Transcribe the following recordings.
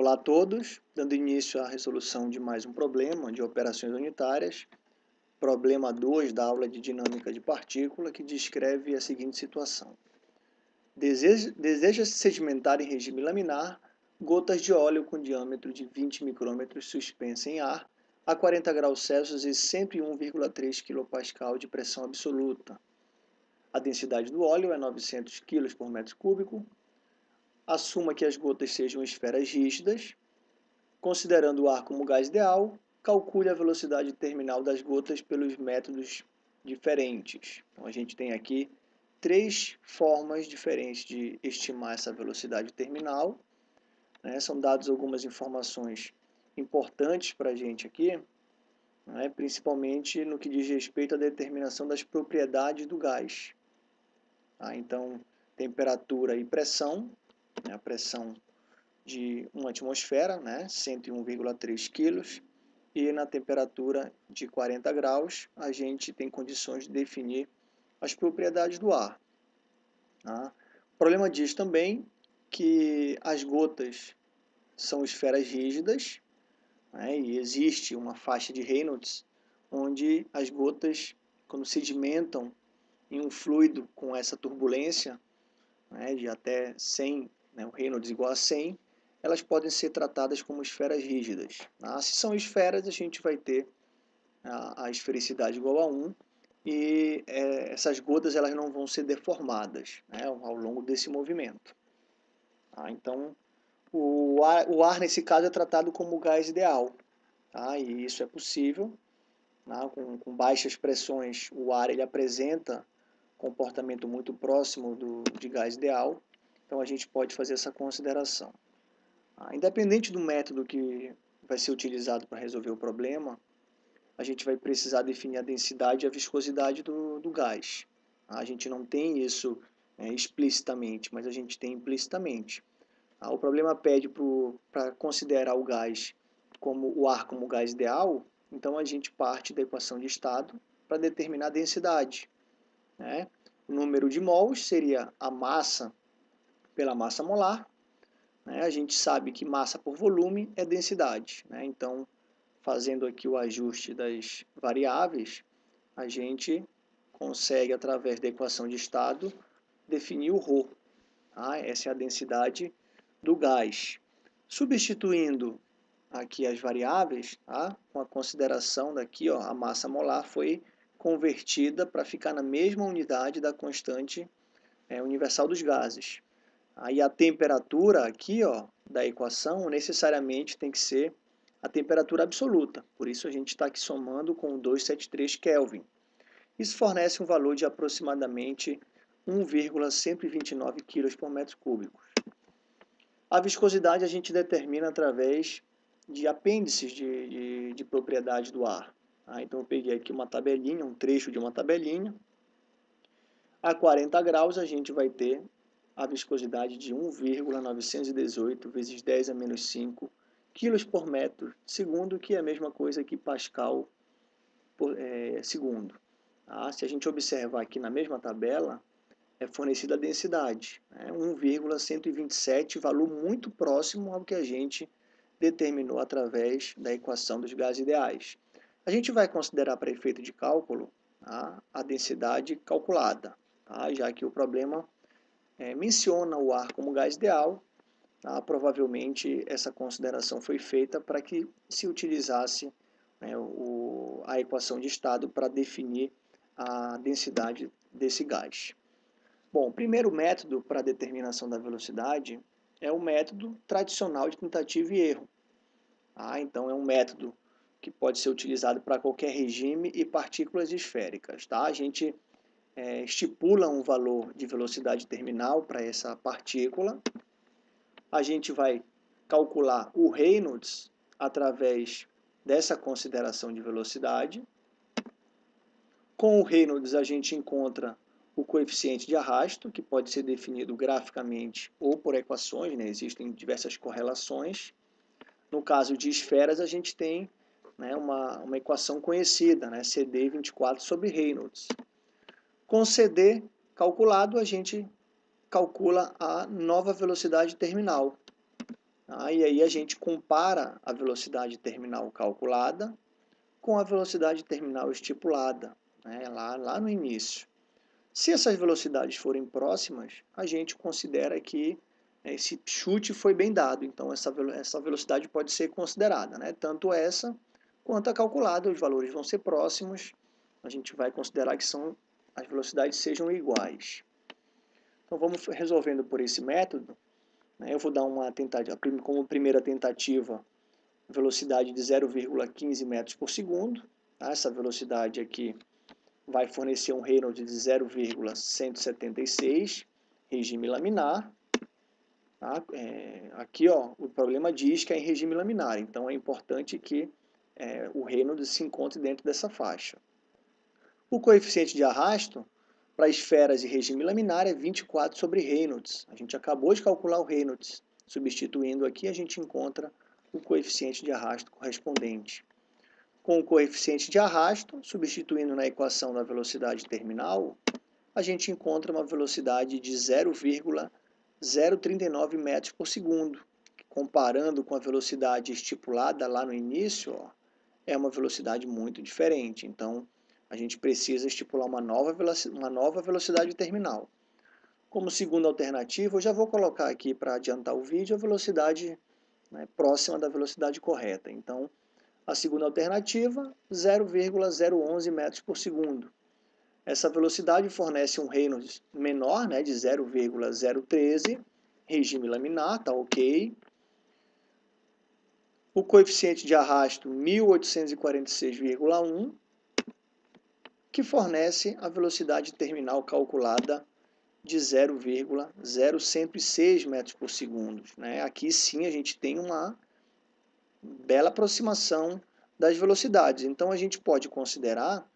Olá a todos, dando início à resolução de mais um problema de operações unitárias, problema 2 da aula de dinâmica de partícula, que descreve a seguinte situação. Deseja-se sedimentar em regime laminar gotas de óleo com diâmetro de 20 micrômetros suspensa em ar a 40 graus Celsius e 101,3 kPa de pressão absoluta. A densidade do óleo é 900 kg por metro cúbico, assuma que as gotas sejam esferas rígidas, considerando o ar como gás ideal, calcule a velocidade terminal das gotas pelos métodos diferentes. Então, a gente tem aqui três formas diferentes de estimar essa velocidade terminal. Né? São dadas algumas informações importantes para a gente aqui, né? principalmente no que diz respeito à determinação das propriedades do gás. Tá? Então, temperatura e pressão né, a pressão de uma atmosfera, né, 101,3 kg, e na temperatura de 40 graus, a gente tem condições de definir as propriedades do ar. Tá? O problema diz também que as gotas são esferas rígidas, né, e existe uma faixa de Reynolds, onde as gotas, quando sedimentam em um fluido com essa turbulência, né, de até 100 né, o Reynolds igual a 100, elas podem ser tratadas como esferas rígidas. Tá? Se são esferas, a gente vai ter a, a esfericidade igual a 1 e é, essas gotas elas não vão ser deformadas né, ao longo desse movimento. Tá? Então, o ar, o ar, nesse caso, é tratado como gás ideal. Tá? E isso é possível. Tá? Com, com baixas pressões, o ar ele apresenta comportamento muito próximo do, de gás ideal. Então a gente pode fazer essa consideração. Ah, independente do método que vai ser utilizado para resolver o problema, a gente vai precisar definir a densidade e a viscosidade do, do gás. Ah, a gente não tem isso é, explicitamente, mas a gente tem implicitamente. Ah, o problema pede para considerar o gás como o ar como gás ideal, então a gente parte da equação de estado para determinar a densidade. Né? O número de mols seria a massa pela massa molar. Né? A gente sabe que massa por volume é densidade. Né? Então, fazendo aqui o ajuste das variáveis, a gente consegue, através da equação de estado, definir o ρ. Tá? Essa é a densidade do gás. Substituindo aqui as variáveis, tá? com a consideração daqui, ó, a massa molar foi convertida para ficar na mesma unidade da constante é, universal dos gases. Aí a temperatura aqui ó, da equação necessariamente tem que ser a temperatura absoluta. Por isso a gente está aqui somando com 273 Kelvin. Isso fornece um valor de aproximadamente 1,129 kg por metro cúbico. A viscosidade a gente determina através de apêndices de, de, de propriedade do ar. Ah, então eu peguei aqui uma tabelinha, um trecho de uma tabelinha. A 40 graus a gente vai ter a viscosidade de 1,918 vezes 10 a menos 5 quilos por metro segundo, que é a mesma coisa que Pascal por é, segundo. Ah, se a gente observar aqui na mesma tabela, é fornecida a densidade, né? 1,127, valor muito próximo ao que a gente determinou através da equação dos gases ideais. A gente vai considerar para efeito de cálculo tá? a densidade calculada, tá? já que o problema é, menciona o ar como gás ideal, tá? provavelmente essa consideração foi feita para que se utilizasse né, o, a equação de estado para definir a densidade desse gás. Bom, o primeiro método para determinação da velocidade é o método tradicional de tentativa e erro. Ah, então é um método que pode ser utilizado para qualquer regime e partículas esféricas. Tá? A gente é, estipula um valor de velocidade terminal para essa partícula. A gente vai calcular o Reynolds através dessa consideração de velocidade. Com o Reynolds a gente encontra o coeficiente de arrasto, que pode ser definido graficamente ou por equações, né? existem diversas correlações. No caso de esferas, a gente tem né, uma, uma equação conhecida, né, CD 24 sobre Reynolds. Com CD calculado, a gente calcula a nova velocidade terminal. Tá? E aí a gente compara a velocidade terminal calculada com a velocidade terminal estipulada, né? lá, lá no início. Se essas velocidades forem próximas, a gente considera que esse chute foi bem dado, então essa, essa velocidade pode ser considerada, né? tanto essa quanto a calculada, os valores vão ser próximos, a gente vai considerar que são, as velocidades sejam iguais. Então vamos resolvendo por esse método, né? eu vou dar uma tentativa, como primeira tentativa, velocidade de 0,15 metros por segundo, tá? essa velocidade aqui vai fornecer um Reynolds de 0,176, regime laminar. Tá? É, aqui ó, o problema diz que é em regime laminar, então é importante que é, o Reynolds se encontre dentro dessa faixa. O coeficiente de arrasto para esferas de regime laminar é 24 sobre Reynolds. A gente acabou de calcular o Reynolds. Substituindo aqui, a gente encontra o coeficiente de arrasto correspondente com o coeficiente de arrasto, substituindo na equação da velocidade terminal, a gente encontra uma velocidade de 0,039 metros por segundo. Comparando com a velocidade estipulada lá no início, ó, é uma velocidade muito diferente. Então, a gente precisa estipular uma nova, uma nova velocidade terminal. Como segunda alternativa, eu já vou colocar aqui para adiantar o vídeo a velocidade né, próxima da velocidade correta. Então, a segunda alternativa, 0,011 metros por segundo. Essa velocidade fornece um Reynolds menor, né, de 0,013, regime laminar, tá ok. O coeficiente de arrasto, 1846,1, que fornece a velocidade terminal calculada de 0,0106 metros por segundo. Né? Aqui sim a gente tem uma bela aproximação das velocidades. Então, a gente pode considerar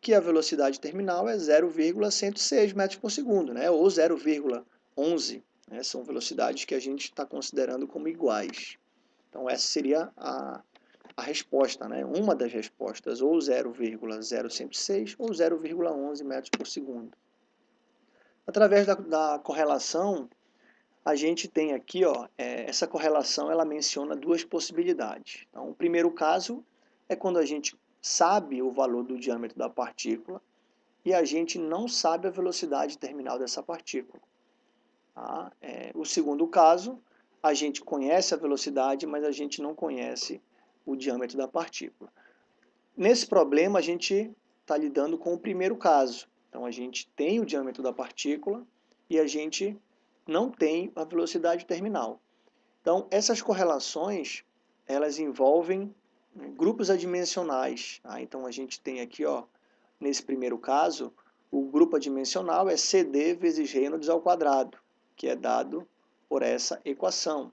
que a velocidade terminal é 0,106 metros por segundo, né? ou 0,11. Né? São velocidades que a gente está considerando como iguais. Então, essa seria a, a resposta, né? uma das respostas, ou 0,0106 ou 0,11 metros por segundo. Através da, da correlação, a gente tem aqui, ó, é, essa correlação, ela menciona duas possibilidades. Então, o primeiro caso é quando a gente sabe o valor do diâmetro da partícula e a gente não sabe a velocidade terminal dessa partícula. Tá? É, o segundo caso, a gente conhece a velocidade, mas a gente não conhece o diâmetro da partícula. Nesse problema, a gente está lidando com o primeiro caso. Então, a gente tem o diâmetro da partícula e a gente não tem a velocidade terminal. Então, essas correlações, elas envolvem né, grupos adimensionais. Tá? Então, a gente tem aqui, ó, nesse primeiro caso, o grupo adimensional é CD vezes Reynolds ao quadrado, que é dado por essa equação.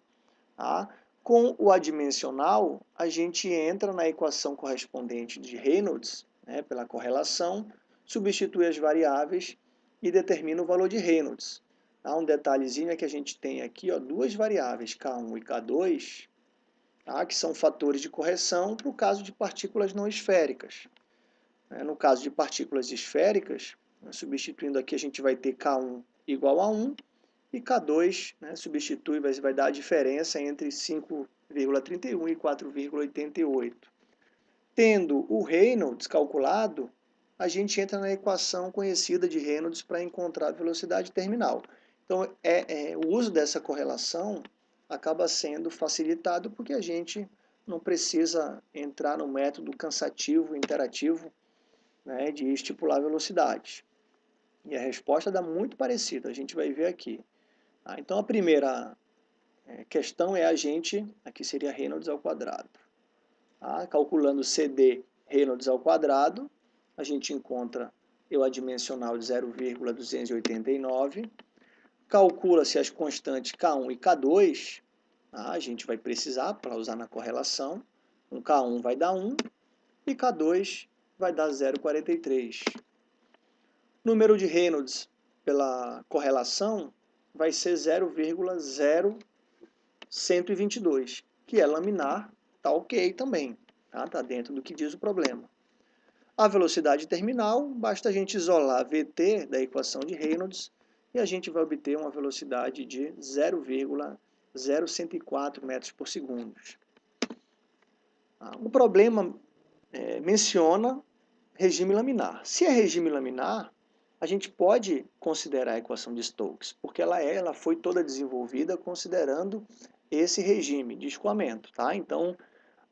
Tá? Com o adimensional, a gente entra na equação correspondente de Reynolds, né, pela correlação, substitui as variáveis e determina o valor de Reynolds. Há um detalhezinho é que a gente tem aqui ó, duas variáveis, K1 e K2, tá? que são fatores de correção para o caso de partículas não esféricas. É, no caso de partículas esféricas, né, substituindo aqui a gente vai ter K1 igual a 1 e K2 né, substitui, vai, vai dar a diferença entre 5,31 e 4,88. Tendo o Reynolds calculado, a gente entra na equação conhecida de Reynolds para encontrar a velocidade terminal. Então, é, é, o uso dessa correlação acaba sendo facilitado porque a gente não precisa entrar no método cansativo, interativo, né, de estipular velocidade. E a resposta dá muito parecida, a gente vai ver aqui. Ah, então, a primeira é, questão é a gente, aqui seria Reynolds ao quadrado. Ah, calculando CD Reynolds ao quadrado, a gente encontra eu adimensional de 0,289, calcula-se as constantes K1 e K2, tá? a gente vai precisar para usar na correlação, um K1 vai dar 1 e K2 vai dar 0,43. Número de Reynolds pela correlação vai ser 0,0122, que é laminar, tá ok também, tá? tá dentro do que diz o problema. A velocidade terminal, basta a gente isolar VT da equação de Reynolds e a gente vai obter uma velocidade de 0,0 0,104 metros por segundo. Ah, o problema é, menciona regime laminar. Se é regime laminar, a gente pode considerar a equação de Stokes, porque ela, é, ela foi toda desenvolvida considerando esse regime de escoamento. Tá? Então,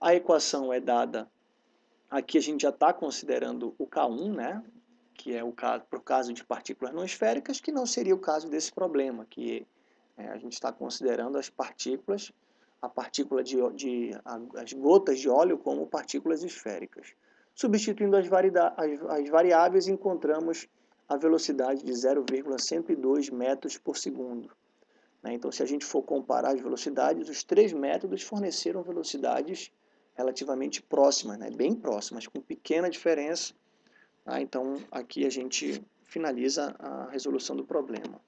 a equação é dada, aqui a gente já está considerando o K1, né? que é o caso, para o caso de partículas não esféricas, que não seria o caso desse problema, que é, a gente está considerando as partículas, a partícula de, de a, as gotas de óleo como partículas esféricas. Substituindo as, as, as variáveis, encontramos a velocidade de 0,102 metros por segundo. Né? Então, se a gente for comparar as velocidades, os três métodos forneceram velocidades relativamente próximas, né? bem próximas, com pequena diferença. Tá? Então, aqui a gente finaliza a resolução do problema.